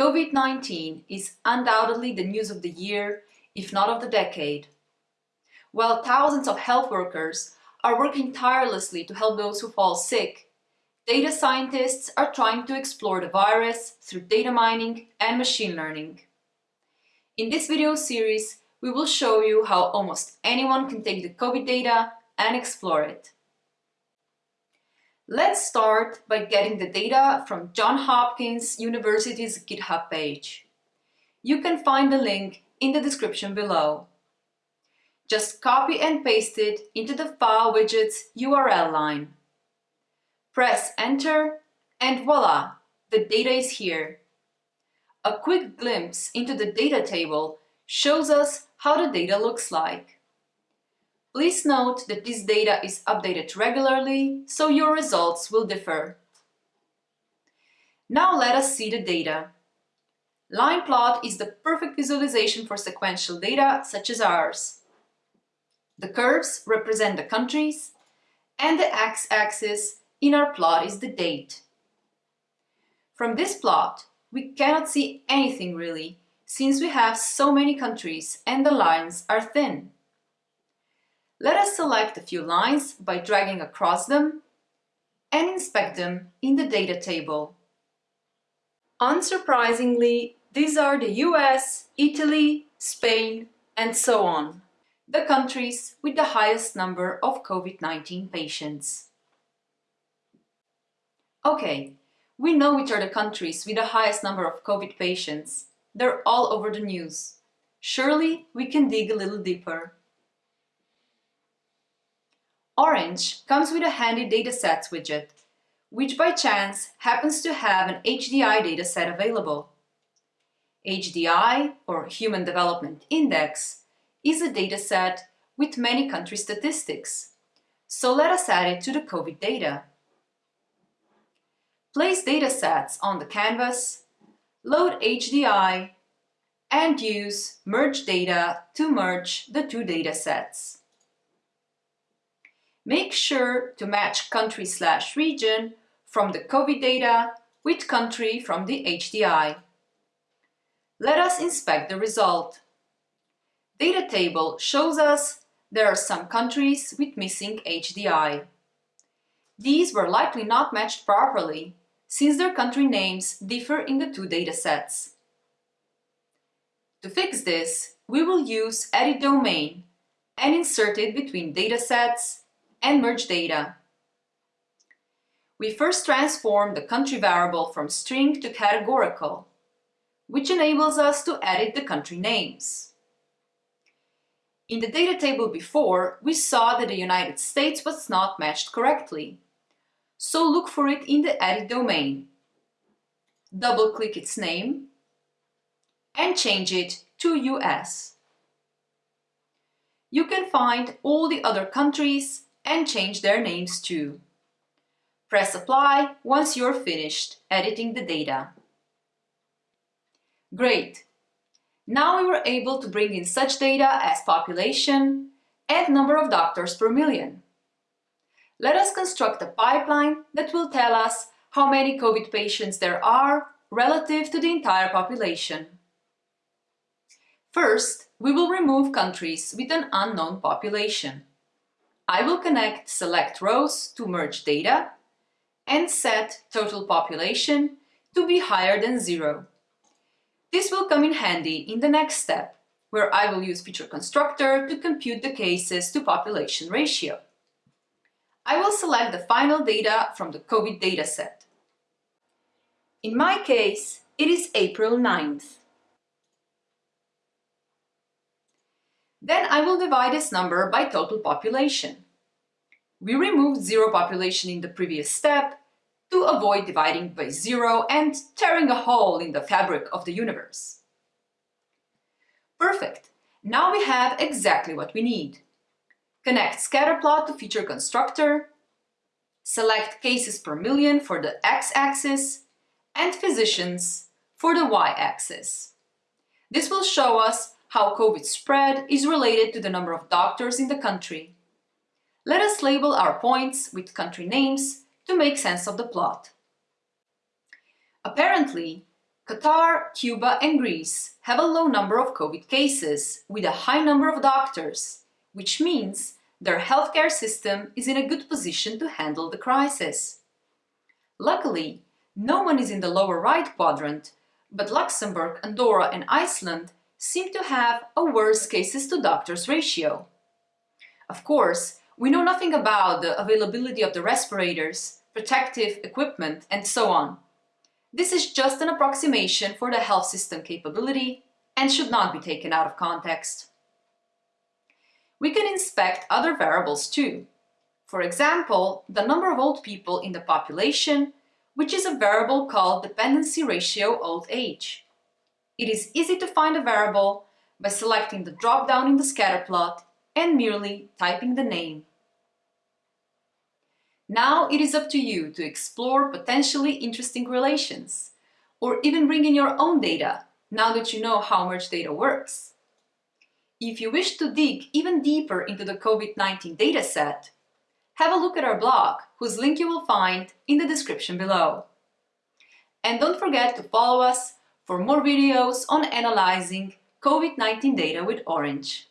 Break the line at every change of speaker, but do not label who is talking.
COVID-19 is undoubtedly the news of the year, if not of the decade. While thousands of health workers are working tirelessly to help those who fall sick, data scientists are trying to explore the virus through data mining and machine learning. In this video series, we will show you how almost anyone can take the COVID data and explore it. Let's start by getting the data from Johns Hopkins University's GitHub page. You can find the link in the description below. Just copy and paste it into the file widget's URL line. Press enter and voila, the data is here. A quick glimpse into the data table shows us how the data looks like. Please note that this data is updated regularly, so your results will differ. Now let us see the data. Line plot is the perfect visualization for sequential data such as ours. The curves represent the countries, and the x-axis in our plot is the date. From this plot, we cannot see anything really, since we have so many countries and the lines are thin. Let us select a few lines by dragging across them and inspect them in the data table. Unsurprisingly, these are the US, Italy, Spain, and so on, the countries with the highest number of COVID-19 patients. Okay, we know which are the countries with the highest number of COVID patients. They're all over the news. Surely we can dig a little deeper. Orange comes with a handy datasets widget, which by chance happens to have an HDI dataset available. HDI, or Human Development Index, is a dataset with many country statistics. So let us add it to the COVID data. Place datasets on the canvas, load HDI, and use Merge Data to merge the two datasets. Make sure to match country slash region from the COVID data with country from the HDI. Let us inspect the result. Data table shows us there are some countries with missing HDI. These were likely not matched properly, since their country names differ in the two datasets. To fix this, we will use Edit Domain and insert it between datasets and merge data. We first transform the country variable from string to categorical, which enables us to edit the country names. In the data table before, we saw that the United States was not matched correctly. So look for it in the edit domain. Double-click its name and change it to US. You can find all the other countries and change their names too. Press apply once you're finished editing the data. Great! Now we were able to bring in such data as population and number of doctors per million. Let us construct a pipeline that will tell us how many COVID patients there are relative to the entire population. First, we will remove countries with an unknown population. I will connect select rows to merge data and set total population to be higher than zero. This will come in handy in the next step, where I will use feature constructor to compute the cases to population ratio. I will select the final data from the COVID dataset. In my case, it is April 9th. Then I will divide this number by total population. We removed zero population in the previous step to avoid dividing by zero and tearing a hole in the fabric of the universe. Perfect! Now we have exactly what we need. Connect scatterplot to feature constructor, select cases per million for the x-axis, and physicians for the y-axis. This will show us how COVID spread is related to the number of doctors in the country. Let us label our points with country names to make sense of the plot. Apparently, Qatar, Cuba and Greece have a low number of COVID cases with a high number of doctors, which means their healthcare system is in a good position to handle the crisis. Luckily, no one is in the lower right quadrant, but Luxembourg, Andorra and Iceland seem to have a worse cases to doctors ratio. Of course, we know nothing about the availability of the respirators, protective equipment and so on. This is just an approximation for the health system capability and should not be taken out of context. We can inspect other variables too. For example, the number of old people in the population, which is a variable called dependency ratio old age. It is easy to find a variable by selecting the drop-down in the scatter plot and merely typing the name. Now it is up to you to explore potentially interesting relations, or even bring in your own data now that you know how merge data works. If you wish to dig even deeper into the COVID-19 dataset, have a look at our blog, whose link you will find in the description below. And don't forget to follow us for more videos on analyzing COVID-19 data with Orange.